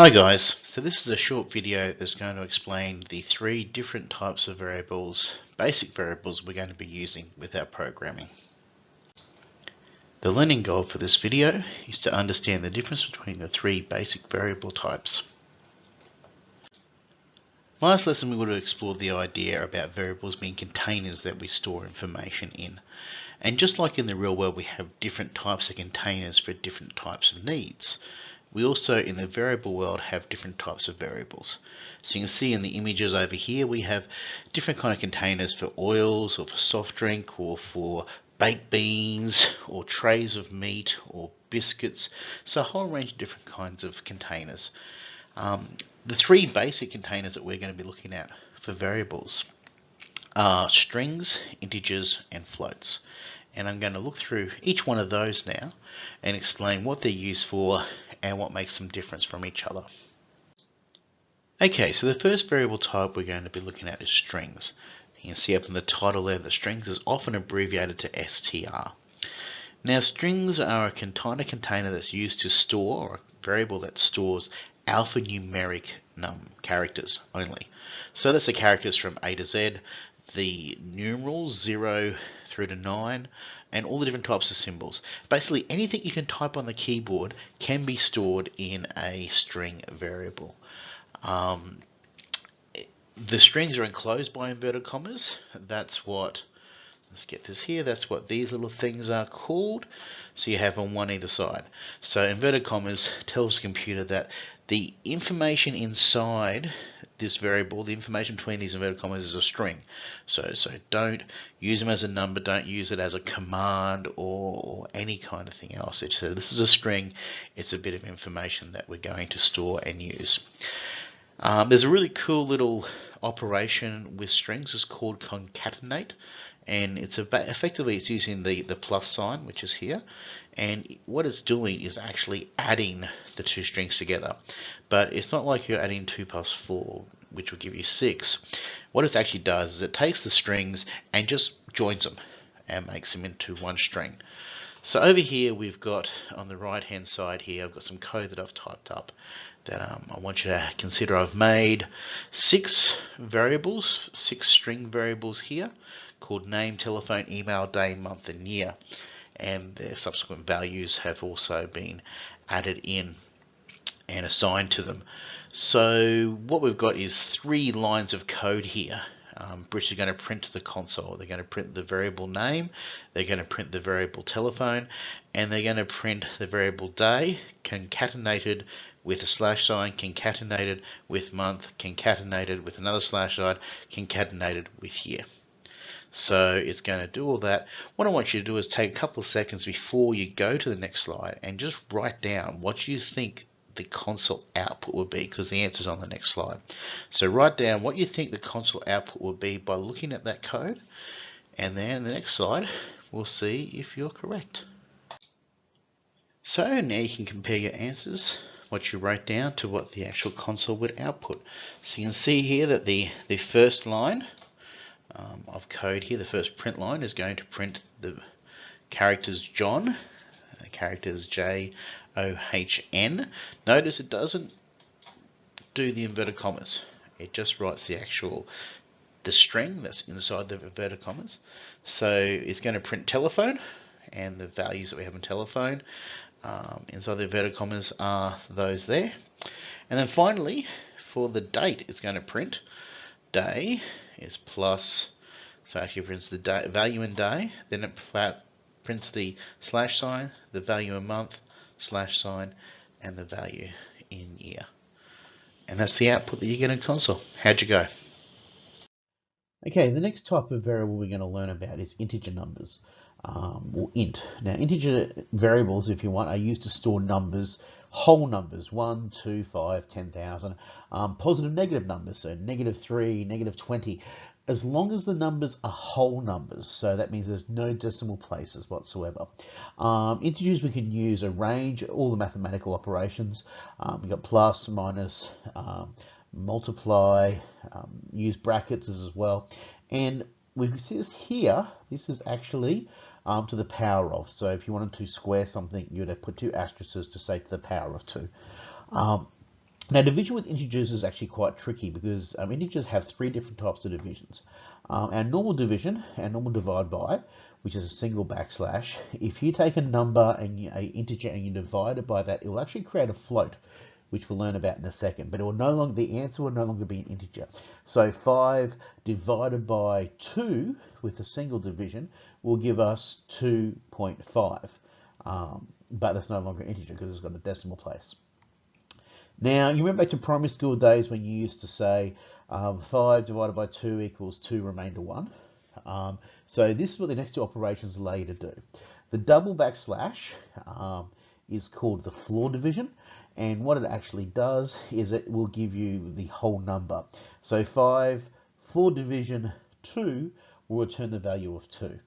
Hi guys, so this is a short video that's going to explain the three different types of variables, basic variables we're going to be using with our programming. The learning goal for this video is to understand the difference between the three basic variable types. Last lesson we would have explored the idea about variables being containers that we store information in. And just like in the real world we have different types of containers for different types of needs. We also, in the variable world, have different types of variables. So you can see in the images over here, we have different kind of containers for oils or for soft drink or for baked beans or trays of meat or biscuits. So a whole range of different kinds of containers. Um, the three basic containers that we're going to be looking at for variables are strings, integers, and floats and I'm going to look through each one of those now and explain what they're used for and what makes them different from each other. Okay, so the first variable type we're going to be looking at is strings. You can see up in the title there, the strings is often abbreviated to str. Now strings are a container container that's used to store, or a variable that stores alphanumeric num characters only. So that's the characters from A to Z, the numerals 0 through to 9, and all the different types of symbols. Basically, anything you can type on the keyboard can be stored in a string variable. Um, the strings are enclosed by inverted commas. That's what, let's get this here, that's what these little things are called. So you have on one either side. So inverted commas tells the computer that the information inside this variable, the information between these inverted commas is a string. So, so don't use them as a number, don't use it as a command or, or any kind of thing else. A, this is a string, it's a bit of information that we're going to store and use. Um, there's a really cool little operation with strings, it's called concatenate and it's effectively it's using the the plus sign which is here. And what it's doing is actually adding the two strings together. But it's not like you're adding 2 plus 4 which will give you 6 what it actually does is it takes the strings and just joins them and makes them into one string. So over here we've got on the right hand side here I've got some code that I've typed up that um, I want you to consider. I've made six variables, six string variables here called name, telephone, email, day, month, and year. And their subsequent values have also been added in and assigned to them. So what we've got is three lines of code here. Um, British are going to print to the console. They're going to print the variable name, they're going to print the variable telephone, and they're going to print the variable day concatenated with a slash sign, concatenated with month, concatenated with another slash sign, concatenated with year. So it's going to do all that. What I want you to do is take a couple of seconds before you go to the next slide and just write down what you think the console output will be because the answer is on the next slide. So write down what you think the console output will be by looking at that code and then the next slide we'll see if you're correct. So now you can compare your answers what you wrote down to what the actual console would output. So you can see here that the, the first line um, of code here, the first print line is going to print the characters John, uh, characters J O H N. Notice it doesn't do the inverted commas. It just writes the actual the string that's inside the inverted commas. So it's going to print telephone and the values that we have in telephone um, inside the inverted commas are those there. And then finally, for the date, it's going to print day is plus, so actually prints the day, value in day, then it prints the slash sign, the value in month, slash sign, and the value in year. And that's the output that you get in console. How'd you go? Okay, the next type of variable we're going to learn about is integer numbers, um, or int. Now, integer variables, if you want, are used to store numbers whole numbers, 1, 2, 5, 10,000, um, positive negative numbers, so negative 3, negative 20, as long as the numbers are whole numbers, so that means there's no decimal places whatsoever. Um, integers we can use a range, all the mathematical operations. Um, we've got plus, minus, um, multiply, um, use brackets as well. And we can see this here, this is actually um, to the power of. So if you wanted to square something, you'd have put two asterisks to say to the power of two. Um, Now, division with integers is actually quite tricky because um, integers have three different types of divisions. Um, our normal division, our normal divide by, which is a single backslash, if you take a number and you, a integer and you divide it by that, it will actually create a float, which we'll learn about in a second. But it will no longer the answer will no longer be an integer. So 5 divided by 2 with a single division will give us 2.5. Um, but that's no longer an integer because it's got a decimal place. Now, you remember back to primary school days when you used to say um, 5 divided by 2 equals 2 remainder 1. Um, so this is what the next two operations allow you to do. The double backslash um, is called the floor division. And what it actually does is it will give you the whole number. So 5 floor division 2 will return the value of 2.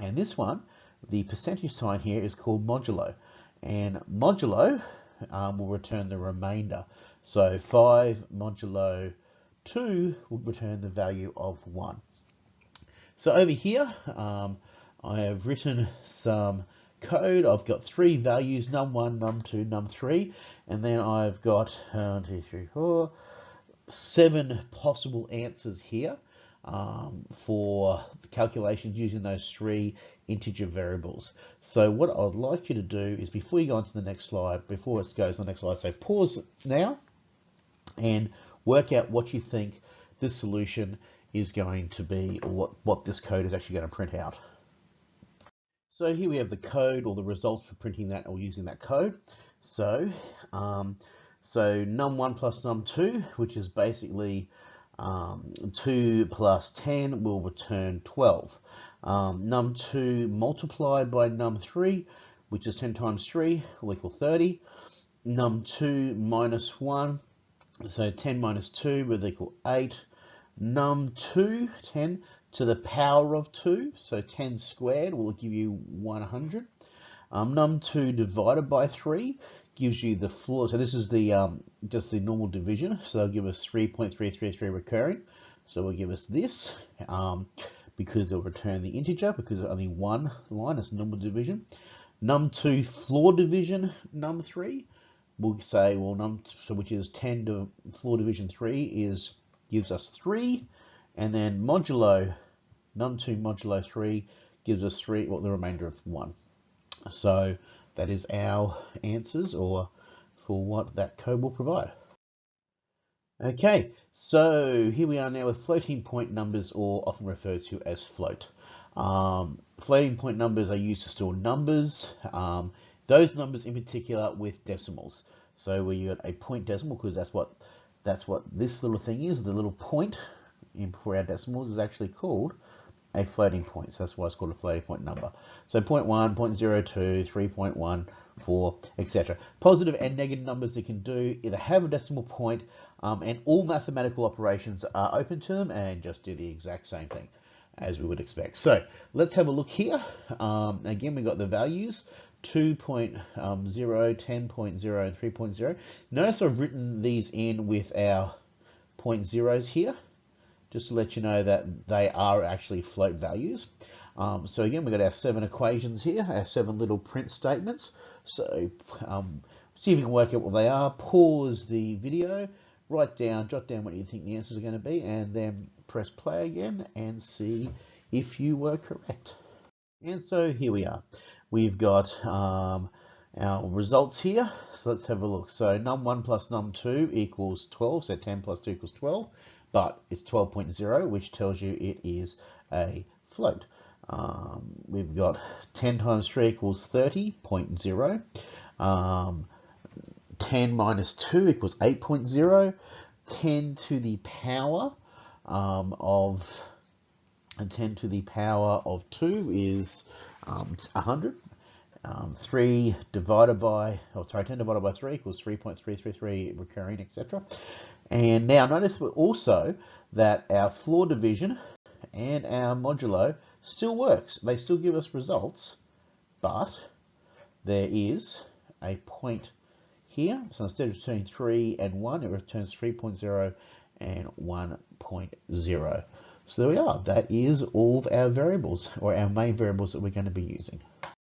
And this one, the percentage sign here is called modulo. And modulo um, will return the remainder. So 5 modulo 2 will return the value of 1. So over here, um, I have written some code. I've got three values, num1, num2, num3, and then I've got one, two, three, four, seven possible answers here um, for calculations using those three integer variables. So what I'd like you to do is before you go on to the next slide, before it goes to the next slide, say pause now and work out what you think this solution is going to be or what, what this code is actually going to print out. So here we have the code or the results for printing that or using that code. So, um, so num1 plus num2, which is basically um, 2 plus 10 will return 12. Um, num2 multiplied by num3, which is 10 times 3, will equal 30. num2 minus 1, so 10 minus 2 will equal 8. num2, 10 to the power of 2, so 10 squared will give you 100. Um, num2 divided by 3 gives you the floor. So this is the um, just the normal division. So they'll give us 3.333 recurring. So we'll give us this um, because it'll return the integer because only one line is normal division. Num2 floor division num3 we'll say well num so which is 10 to floor division 3 is gives us 3 and then modulo num2 modulo 3 gives us 3 well the remainder of 1 so that is our answers or for what that code will provide. Okay, so here we are now with floating point numbers or often referred to as float. Um, floating point numbers are used to store numbers, um, those numbers in particular with decimals. So where you got a point decimal, because that's what that's what this little thing is, the little point in for our decimals is actually called a floating point. So that's why it's called a floating point number. So 0.1, 0.02, 3.1, 4, etc. Positive and negative numbers you can do either have a decimal point um, and all mathematical operations are open to them and just do the exact same thing as we would expect. So let's have a look here. Um, again, we've got the values 2.0, 10.0, and 3.0. Notice I've written these in with our point zeros here just to let you know that they are actually float values. Um, so again, we've got our seven equations here, our seven little print statements. So um, see if you can work out what they are. Pause the video, write down, jot down what you think the answers are going to be, and then press play again and see if you were correct. And so here we are. We've got um, our results here. So let's have a look. So num1 plus num2 equals 12. So 10 plus 2 equals 12 but it's 12.0, which tells you it is a float. Um, we've got 10 times 3 equals 30.0. Um, 10 minus 2 equals 8.0. 10 to the power um, of and 10 to the power of 2 is um, 100. Um, 3 divided by, oh sorry, 10 divided by 3 equals 3.333 recurring, etc. And now notice also that our floor division and our modulo still works. They still give us results, but there is a point here. So instead of returning 3 and 1, it returns 3.0 and 1.0. So there we are. That is all of our variables, or our main variables that we're going to be using.